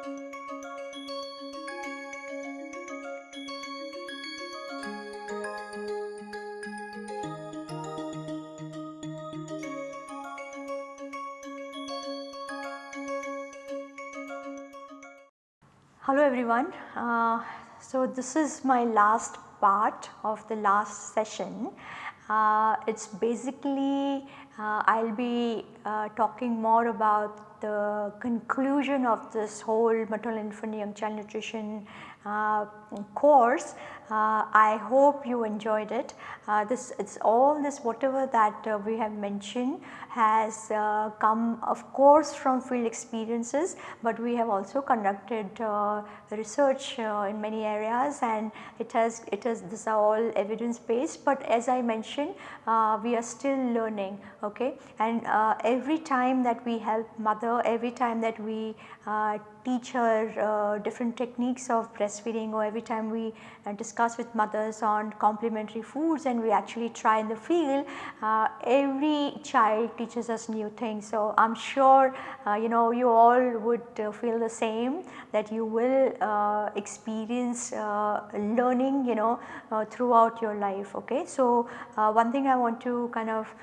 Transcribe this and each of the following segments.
Hello everyone. Uh, so this is my last part of the last session. Uh, it is basically uh, I will be uh, talking more about the conclusion of this whole maternal infant young child nutrition uh, course. Uh, I hope you enjoyed it. Uh, this it's all this whatever that uh, we have mentioned has uh, come of course from field experiences, but we have also conducted research in many areas and it has it is this are all evidence based, but as I mentioned we are still learning okay and every time that we help mother every time that we teach her uh, different techniques of breastfeeding or every time we uh, discuss with mothers on complementary foods and we actually try in the field, uh, every child teaches us new things. So, I am sure uh, you know you all would uh, feel the same that you will uh, experience learning you know throughout your life. Okay. So, one thing I want to kind of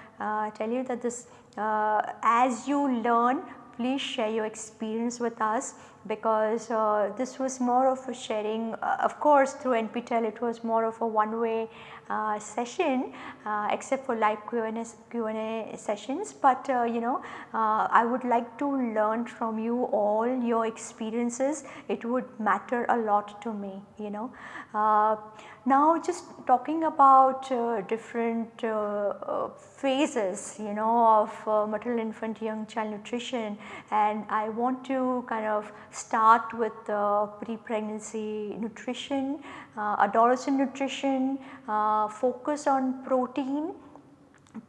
tell you that this as you learn please share your experience with us because uh, this was more of a sharing uh, of course through NPTEL it was more of a one way uh, session uh, except for live Q&A, Q&A sessions but uh, you know uh, I would like to learn from you all your experiences it would matter a lot to me you know. now just talking about different phases you know of maternal infant young child nutrition and I want to kind of start with pre-pregnancy nutrition, uh, adolescent nutrition, uh, focus on protein,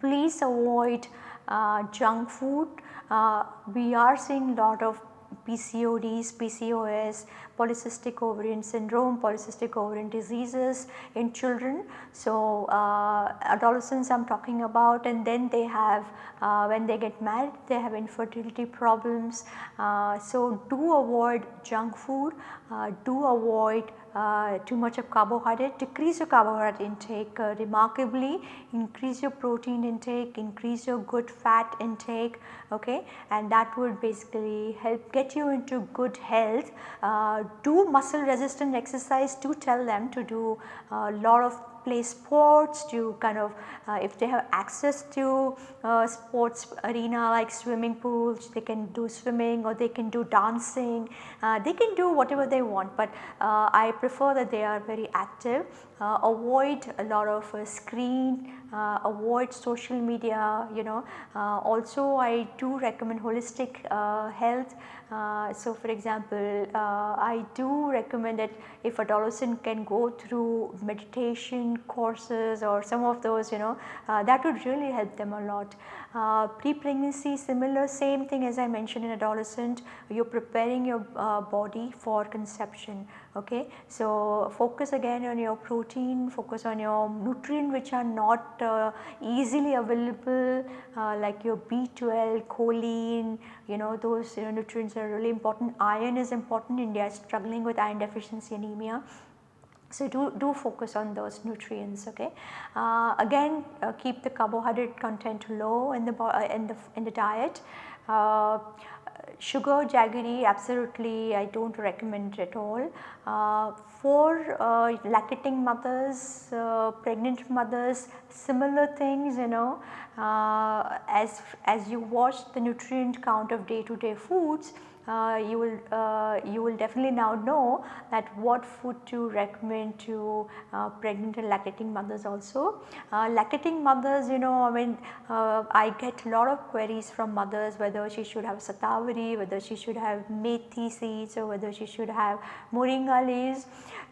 please avoid uh, junk food. we are seeing a lot of PCODs, PCOS, polycystic ovarian syndrome, polycystic ovarian diseases in children. So, uh, adolescents I am talking about and then they have uh, when they get married they have infertility problems. Uh, so, do avoid junk food, uh, do avoid uh, too much of carbohydrate, decrease your carbohydrate intake uh, remarkably, increase your protein intake, increase your good fat intake okay and that would basically help get you into good health. Uh, do muscle resistant exercise, do tell them to do a lot of play sports, to kind of uh, if they have access to uh, sports arena like swimming pools, they can do swimming or they can do dancing, uh, they can do whatever they want, but uh, I prefer that they are very active, uh, avoid a lot of uh, screen, avoid social media you know. also I do recommend holistic health so, for example, I do recommend that if a adolescent can go through meditation courses or some of those you know uh, that would really help them a lot. Uh, pre-pregnancy similar same thing as I mentioned in adolescent you are preparing your uh, body for conception okay. So, focus again on your protein, focus on your nutrient which are not uh, easily available uh, like your B12, choline, you know those you know, nutrients are really important. Iron is important, India is struggling with iron deficiency anemia. So, do, do focus on those nutrients okay. Uh, again uh, keep the carbohydrate content low in the, uh, in the, in the diet. Uh, sugar jaggery absolutely I do not recommend it at all. Uh, for uh, lactating mothers, pregnant mothers similar things you know as, as you watch the nutrient count of day to day foods you will uh, you will definitely now know that what food to recommend to uh, pregnant and lactating mothers also. Uh, lactating mothers you know I mean uh, I get a lot of queries from mothers whether she should have shatavari, whether she should have methi seeds or whether she should have moringa leaves.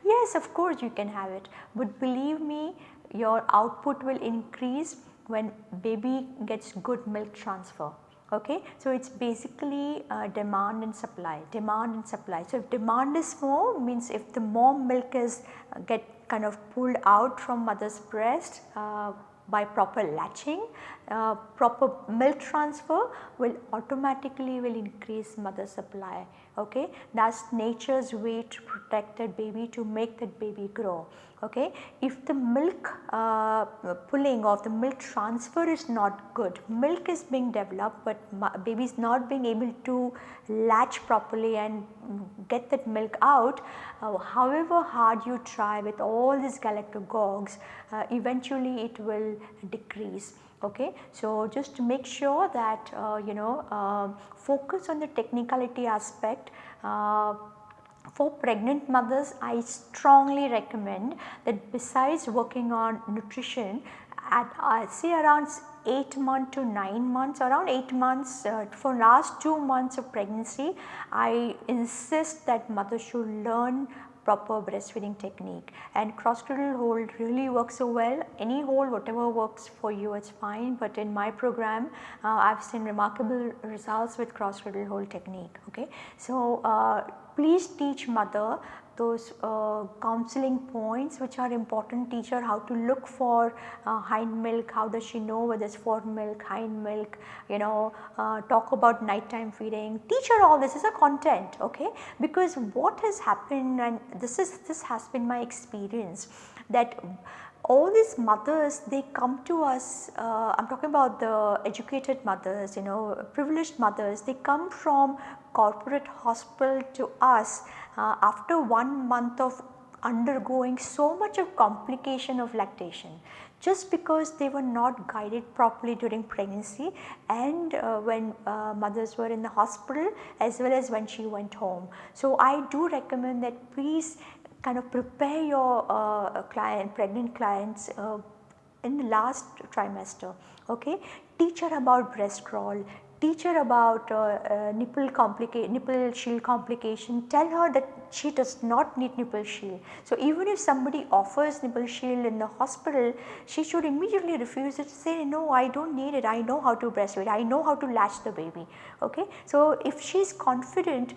Yes of course you can have it but believe me your output will increase when baby gets good milk transfer okay. So, it is basically uh, demand and supply, demand and supply. So, if demand is more means if the more milk is uh, get kind of pulled out from mother's breast uh, by proper latching, uh, proper milk transfer will automatically will increase mother supply okay. That is nature's way to protect that baby to make that baby grow okay. If the milk uh, pulling or the milk transfer is not good, milk is being developed but baby is not being able to latch properly and get that milk out, uh, however hard you try with all these galactagogues uh, eventually it will decrease okay. So, just to make sure that uh, you know uh, focus on the technicality aspect uh, for pregnant mothers I strongly recommend that besides working on nutrition at uh, say around 8 months to 9 months around 8 months uh, for last 2 months of pregnancy I insist that mother should learn proper breastfeeding technique. And cross cradle hold really works so well. Any hold whatever works for you it's fine. But in my program uh, I have seen remarkable results with cross cradle hold technique okay. So, uh, please teach mother those uh, counseling points which are important teach her how to look for uh, hind milk, how does she know whether it is fore milk, hind milk, you know, uh, talk about nighttime feeding, teach her all this is a content okay? Because what has happened and this is this has been my experience that all these mothers they come to us uh, I am talking about the educated mothers you know privileged mothers they come from corporate hospital to us uh, after one month of undergoing so much of complication of lactation just because they were not guided properly during pregnancy and uh, when uh, mothers were in the hospital as well as when she went home. So, I do recommend that please kind of prepare your uh, client pregnant clients uh, in the last trimester okay teach her about breast crawl teach her about uh, uh, nipple complicate nipple shield complication tell her that she does not need nipple shield. So, even if somebody offers nipple shield in the hospital she should immediately refuse it say no I do not need it I know how to breastfeed I know how to latch the baby okay. So, if she is confident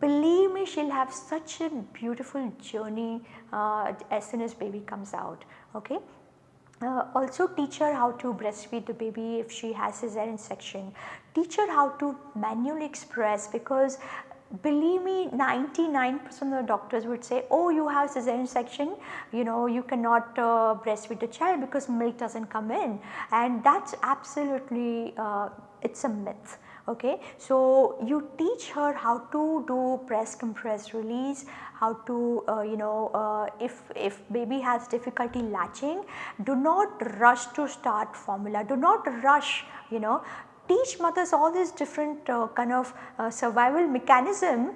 believe me she will have such a beautiful journey uh, as soon as baby comes out okay. Uh, also teach her how to breastfeed the baby if she has cesarean section. Teach her how to manually express because believe me 99 percent of the doctors would say oh you have cesarean section. You know you cannot uh, breastfeed the child because milk does not come in. And that is absolutely uh, it is a myth okay. So, you teach her how to do press compress release, how to uh, you know uh, if, if baby has difficulty latching do not rush to start formula, do not rush you know teach mothers all these different uh, kind of uh, survival mechanism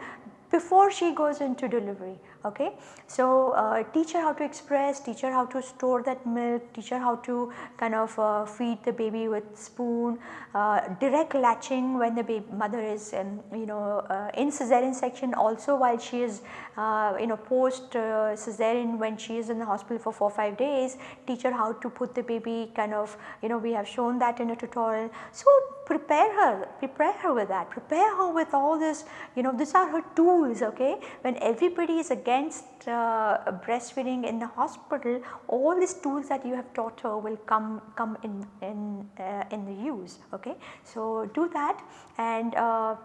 before she goes into delivery okay. So, uh, teach her how to express, teach her how to store that milk, teach her how to kind of uh, feed the baby with spoon, uh, direct latching when the baby mother is um, you know uh, in cesarean section also while she is uh, you know post uh, cesarean when she is in the hospital for 4 5 days, teach her how to put the baby kind of you know we have shown that in a tutorial. So, prepare her, prepare her with that, prepare her with all this you know these are her tools okay. When everybody is against against uh, breastfeeding in the hospital all these tools that you have taught her will come come in in uh, in the use okay. So, do that and uh,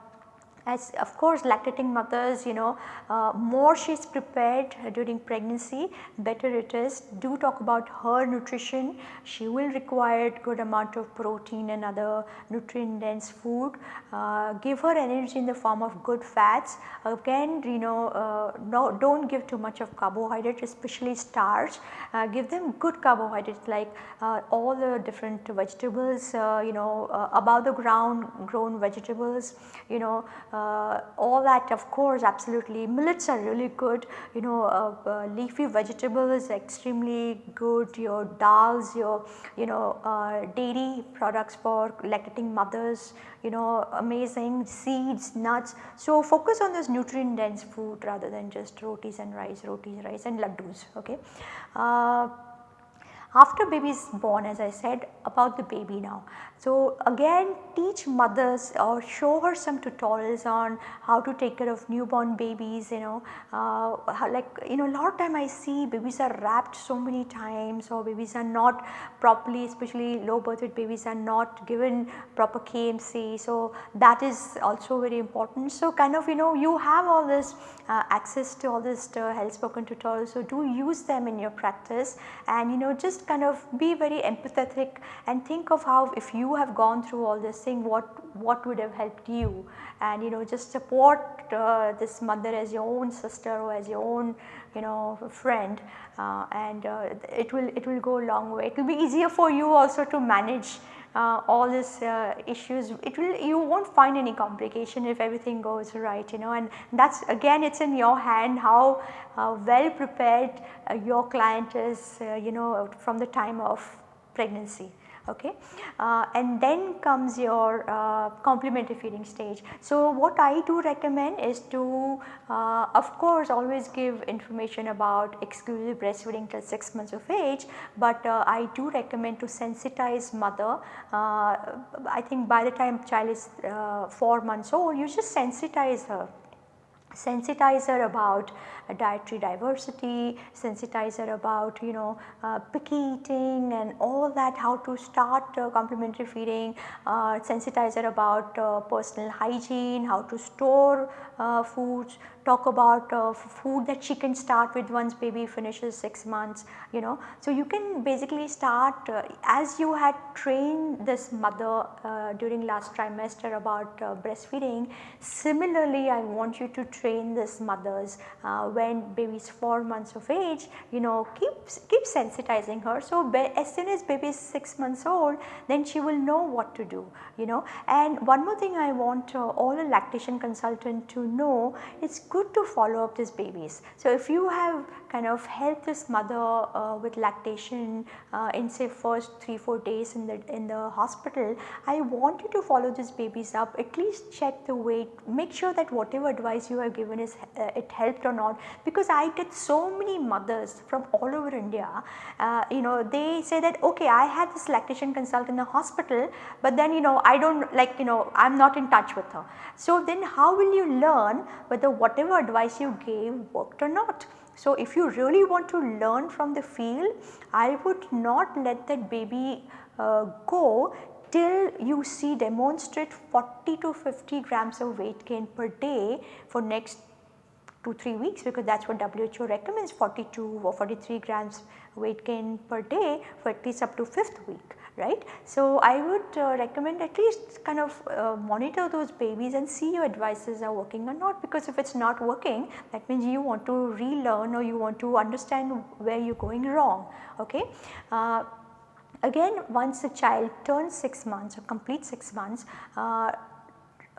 as of course lactating mothers you know uh, more she is prepared during pregnancy better it is. Do talk about her nutrition she will require good amount of protein and other nutrient dense food. Uh, give her energy in the form of good fats again you know uh, no do not give too much of carbohydrate especially starch uh, give them good carbohydrates like uh, all the different vegetables uh, you know above the ground grown vegetables you know uh, all that of course absolutely millets are really good you know uh, uh, leafy vegetables extremely good your dals your you know uh, dairy products for lactating mothers you know amazing seeds nuts. So, focus on this nutrient dense food rather than just rotis and rice rotis rice and laddus okay. After baby is born as I said about the baby now. So again teach mothers or show her some tutorials on how to take care of newborn babies you know uh, like you know a lot of time I see babies are wrapped so many times or babies are not properly especially low birth weight babies are not given proper KMC. So that is also very important. So kind of you know you have all this uh, access to all this uh, health spoken tutorials. So do use them in your practice and you know just kind of be very empathetic and think of how if you have gone through all this thing what what would have helped you and you know just support uh, this mother as your own sister or as your own you know friend uh, and uh, it will it will go a long way. It will be easier for you also to manage uh, all these uh, issues it will you will not find any complication if everything goes right you know and that is again it is in your hand how uh, well prepared uh, your client is uh, you know from the time of pregnancy okay. Uh, and then comes your uh, complementary feeding stage. So, what I do recommend is to uh, of course always give information about exclusive breastfeeding till 6 months of age, but uh, I do recommend to sensitize mother. Uh, I think by the time child is uh, 4 months old you just sensitize her sensitize her about dietary diversity, sensitize her about you know uh, picky eating and all that how to start uh, complementary feeding, uh, sensitize about personal hygiene, how to store foods, talk about uh, food that she can start with once baby finishes 6 months you know. So, you can basically start uh, as you had trained this mother uh, during last trimester about breastfeeding similarly I want you to train this mothers when baby is 4 months of age you know keep, keep sensitizing her. So, as soon as baby is 6 months old then she will know what to do you know and one more thing I want uh, all a lactation consultant to know it's good to follow up these babies. So, if you have kind of helped this mother uh, with lactation uh, in say first 3-4 days in the in the hospital, I want you to follow these babies up at least check the weight make sure that whatever advice you have given is uh, it helped or not because I get so many mothers from all over India uh, you know they say that okay I had this lactation consult in the hospital but then you know I do not like you know I am not in touch with her. So, then how will you learn whether whatever advice you gave worked or not? So, if you really want to learn from the field, I would not let that baby uh, go till you see demonstrate 40 to 50 grams of weight gain per day for next 2 3 weeks because that is what WHO recommends 42 or 43 grams weight gain per day for at least up to 5th week right. So, I would uh, recommend at least kind of uh, monitor those babies and see your advices are working or not because if it is not working that means you want to relearn or you want to understand where you are going wrong. Okay. Uh, again once the child turns 6 months or complete 6 months uh,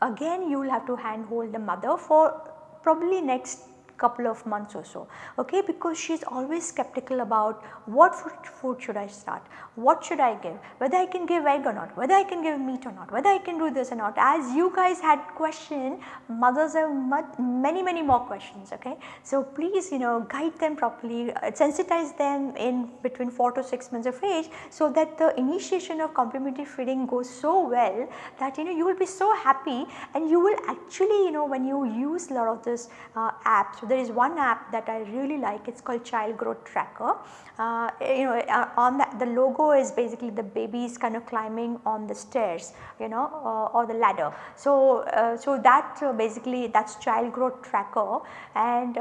again you will have to handhold the mother for probably next couple of months or so okay because she is always skeptical about what food, should I start, what should I give, whether I can give egg or not, whether I can give meat or not, whether I can do this or not. As you guys had question mothers have many many more questions okay. So please you know guide them properly, uh, sensitize them in between 4 to 6 months of age so that the initiation of complementary feeding goes so well that you know you will be so happy and you will actually you know when you use lot of this uh, apps there is one app that I really like it is called child growth tracker. Uh, you know uh, on that the logo is basically the baby is kind of climbing on the stairs you know uh, or the ladder. So, uh, so that uh, basically that is child growth tracker and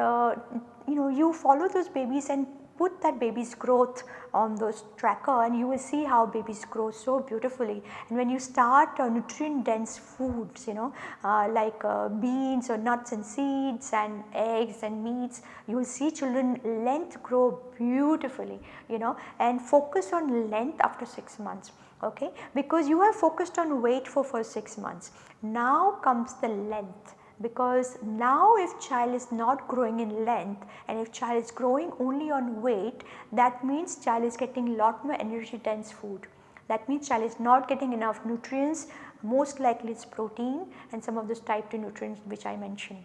you know you follow those babies and put that baby's growth on those tracker and you will see how babies grow so beautifully. And when you start uh, nutrient dense foods you know uh, like uh, beans or nuts and seeds and eggs and meats you will see children length grow beautifully you know and focus on length after 6 months okay because you have focused on weight for first 6 months. Now comes the length because now if child is not growing in length and if child is growing only on weight that means child is getting lot more energy dense food. That means child is not getting enough nutrients most likely it is protein and some of those type 2 nutrients which I mentioned.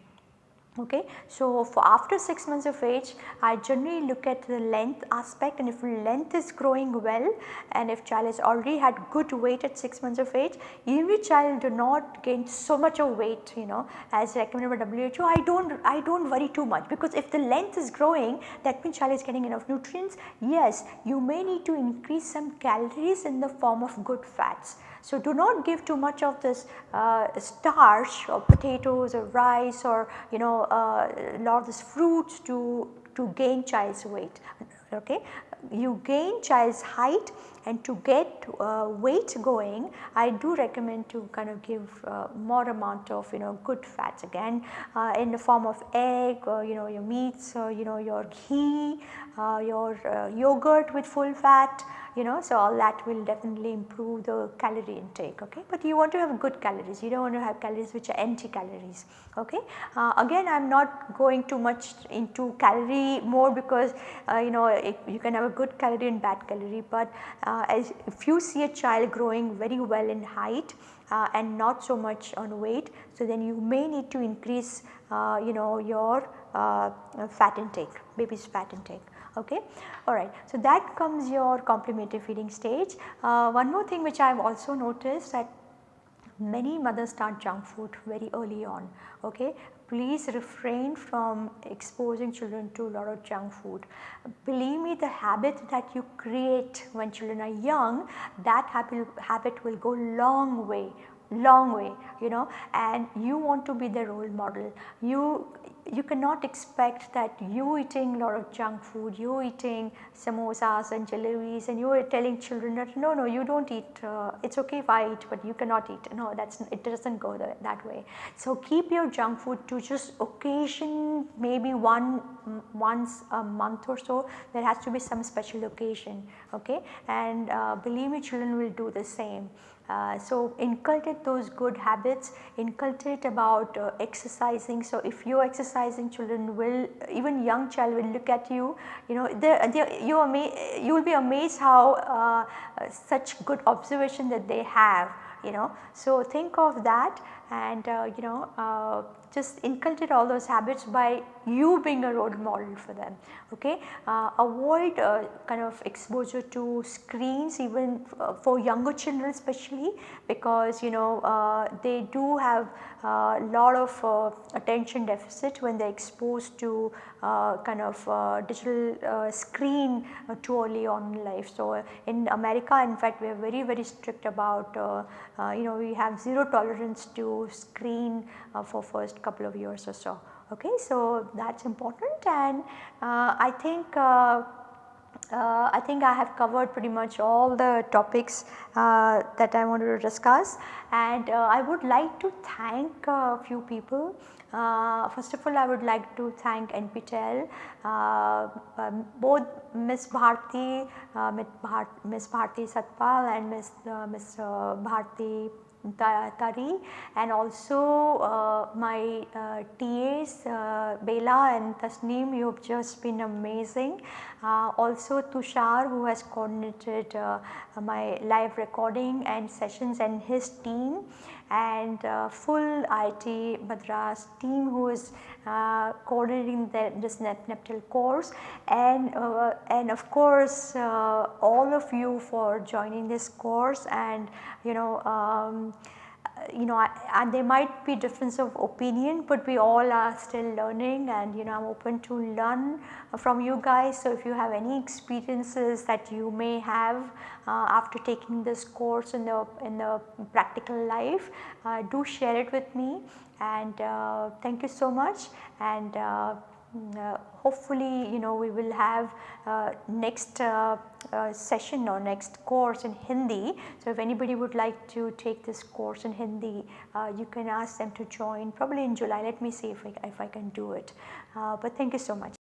Okay. So, for after 6 months of age I generally look at the length aspect and if length is growing well and if child has already had good weight at 6 months of age even if child do not gain so much of weight you know as recommended by WHO I do not I do not worry too much. Because if the length is growing that means child is getting enough nutrients. Yes you may need to increase some calories in the form of good fats so, do not give too much of this uh, starch or potatoes or rice or you know uh, lot of this fruits to, to gain child's weight. Okay. You gain child's height and to get uh, weight going I do recommend to kind of give uh, more amount of you know good fats again uh, in the form of egg or you know your meats or you know your ghee, uh, your uh, yogurt with full fat you know. So, all that will definitely improve the calorie intake okay, but you want to have good calories you do not want to have calories which are empty calories okay. Uh, again I am not going too much into calorie more because uh, you know it, you can have a good calorie and bad calorie, but uh, as if you see a child growing very well in height uh, and not so much on weight. So, then you may need to increase uh, you know your uh, fat intake baby's fat intake okay. Alright. So, that comes your complementary feeding stage. Uh, one more thing which I have also noticed that many mothers start junk food very early on okay. Please refrain from exposing children to a lot of junk food. Believe me the habit that you create when children are young that habit, habit will go long way long way you know and you want to be the role model. You you cannot expect that you eating a lot of junk food, you eating samosas and jalebis and you are telling children that no, no you do not eat, uh, it is okay if I eat but you cannot eat, no that is it does not go the, that way. So keep your junk food to just occasion maybe one once a month or so there has to be some special occasion okay and uh, believe me children will do the same. Uh, so inculcate those good habits, inculcate about uh, exercising. So if you are exercising children will even young child will look at you, you know they they you you will be amazed how uh, such good observation that they have you know. So think of that and uh, you know uh, just inculcate all those habits by you being a role model for them okay. Uh, avoid uh, kind of exposure to screens even uh, for younger children especially because you know uh, they do have a lot of uh, attention deficit when they are exposed to uh, kind of digital screen too early on in life. So in America in fact we are very very strict about you know we have zero tolerance to screen for first couple of years or so. Okay, so that is important and uh, I think uh, uh, I think I have covered pretty much all the topics uh, that I wanted to discuss and uh, I would like to thank a few people. Uh, first of all I would like to thank NPTEL, um, both Miss Bharti, Miss Bharti Satpal and Miss, Miss Bharti Tari and also uh, my uh, TAs uh, Bela and Tasneem you have just been amazing. Uh, also Tushar who has coordinated uh, my live recording and sessions and his team and uh, full IIT Madras team who is uh, coordinating the, this NPTEL course. And, uh, and of course uh, all of you for joining this course and you know um, you know and there might be difference of opinion but we all are still learning and you know I am open to learn from you guys. So, if you have any experiences that you may have uh, after taking this course in the in the practical life uh, do share it with me and uh, thank you so much and uh, uh, hopefully you know we will have uh, next uh, uh, session or next course in Hindi. So, if anybody would like to take this course in Hindi uh, you can ask them to join probably in July let me see if I, if I can do it. but thank you so much.